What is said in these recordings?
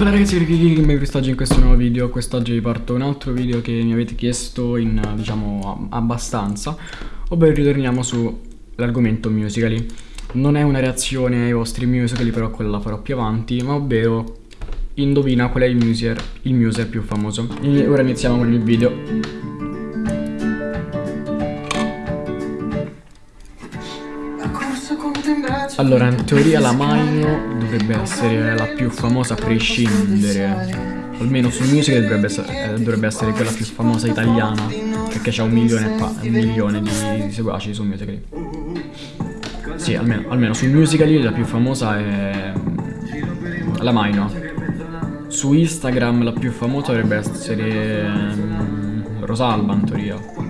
Bella ragazzi, mi oggi in questo nuovo video, quest'oggi vi porto un altro video che mi avete chiesto in, diciamo, abbastanza Ovvero ritorniamo sull'argomento musicali. Non è una reazione ai vostri musicali, però quella la farò più avanti Ma ovvero, indovina qual è il muser, il muser più famoso. E ora iniziamo con il video Allora, in teoria la Maino dovrebbe essere la più famosa a prescindere. Almeno sul musical dovrebbe essere, eh, dovrebbe essere quella più famosa italiana. Perché c'ha un milione, un milione di, di seguaci su musical. Sì, almeno, almeno sul musical la più famosa è la Maino. Su Instagram la più famosa dovrebbe essere um, Rosalba in teoria.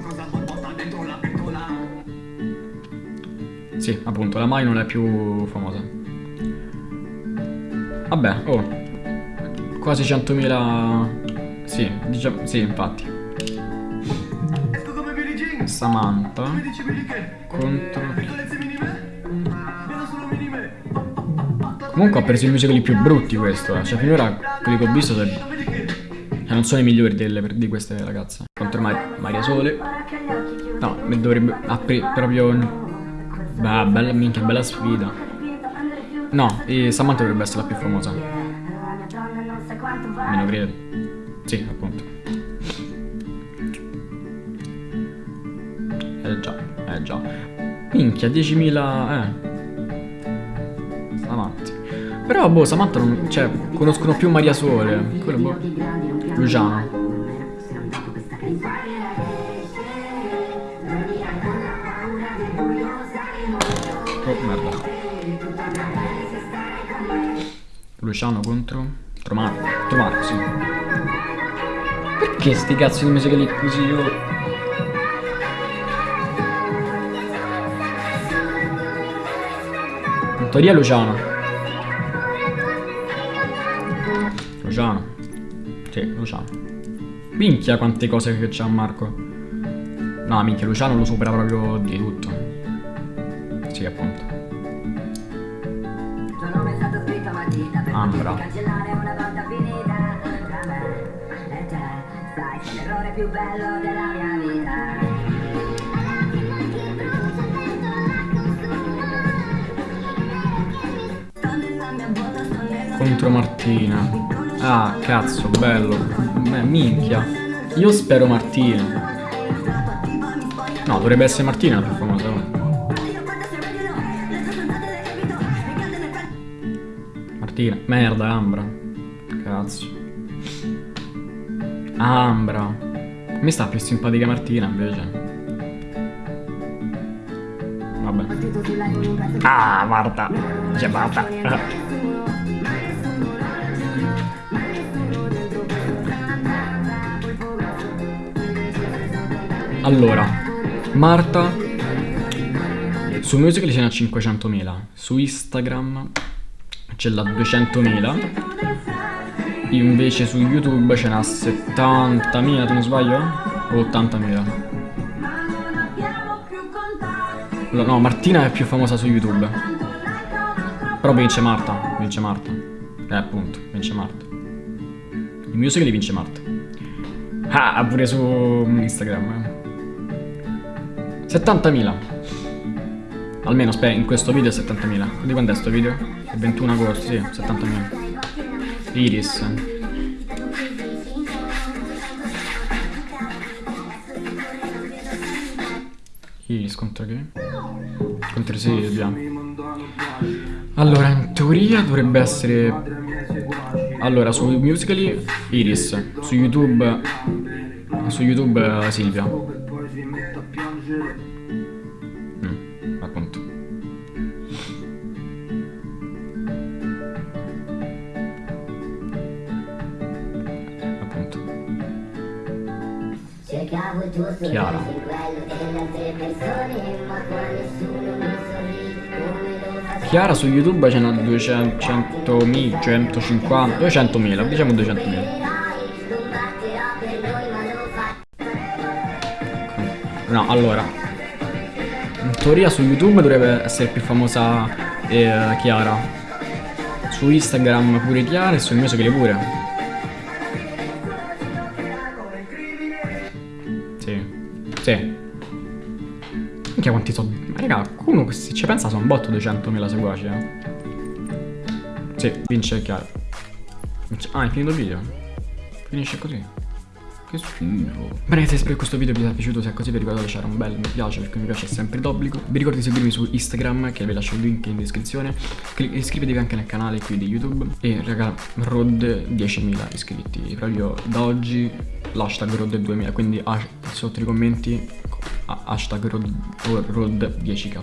Sì, appunto, la Mai non è più famosa. Vabbè, oh. Quasi 100.000... Sì, diciamo... Sì, infatti. Samantha contro... Comunque ha preso i musicali più brutti questo, eh. Cioè finora quelli che ho visto sono... Cioè, non sono i migliori delle, di queste ragazze. Contro Maria Sole. No, dovrebbe... Ha proprio Beh, bella minchia, bella sfida. No, Samantha dovrebbe essere la più famosa. Meno credo. Sì, appunto. Eh già, eh già. Minchia, 10.000... Eh. Avanti. Però, boh, Samantha non... Cioè, conoscono più Maria Sole. Quello, boh. Luciano. Luciano contro... Tromarco. Tromarco, sì. Perché sti cazzo di musica lì così io... In teoria Luciano. Luciano. Sì, Luciano. Minchia quante cose che c'ha Marco. No, minchia, Luciano lo supera proprio di tutto. Sì, appunto. Ambra. Contro Martina. Ah, cazzo, bello. Beh, minchia. Io spero Martina. No, dovrebbe essere Martina più famosa. Martina. Merda, Ambra. Cazzo. Ambra. Mi sta più simpatica Martina invece. Vabbè. Ah, Marta. C'è Marta. Allora, Marta su Musical ce n'ha 500.000, su Instagram ce l'ha 200.000 invece su YouTube ce n'ha 70.000 tu non sbaglio? o 80.000 no Martina è più famosa su YouTube. Però vince Marta vince Marta. Eh appunto vince Marta. I musical li vince Marta. Ah pure su Instagram 70.000 Almeno, aspetta, in questo video è 70.000. Di quando è sto video? È 21 agosto, sì, 70.000. Iris. Iris contro che? Contro Silvia. Allora, in teoria dovrebbe essere... Allora, su Musically Iris. Su YouTube... Su YouTube Silvia. Chiara. Chiara su YouTube ce n'ha 200.000, 150, 200.000, diciamo 200.000. No, allora. In teoria su YouTube dovrebbe essere più famosa eh, Chiara. Su Instagram pure Chiara e sul musical pure. Minchia quanti sono... Raga, uno se ci pensa sono un botto 200.000 seguaci, eh. Sì, vince Chiara. Ah, è finito il video? Finisce così. Che schifo. Bene, se spero che questo video vi sia piaciuto, se è così vi ricordo di lasciare un bel mi piace perché mi piace sempre d'obbligo. Vi ricordo di seguirmi su Instagram che vi lascio il link in descrizione. Iscrivetevi anche nel canale qui di YouTube. E raga, Rod 10.000 iscritti. Proprio da oggi l'hashtag Rod 2000, quindi sotto i commenti hashtag Rod, Rod 10k.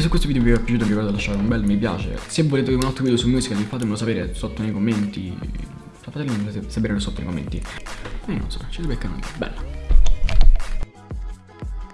Se questo video vi è piaciuto vi ricordo di lasciare un bel mi piace. Se volete un altro video su musical fatemelo sapere sotto nei commenti. Fatemelo sapere sotto nei commenti. E non so, ci beccano. Bella.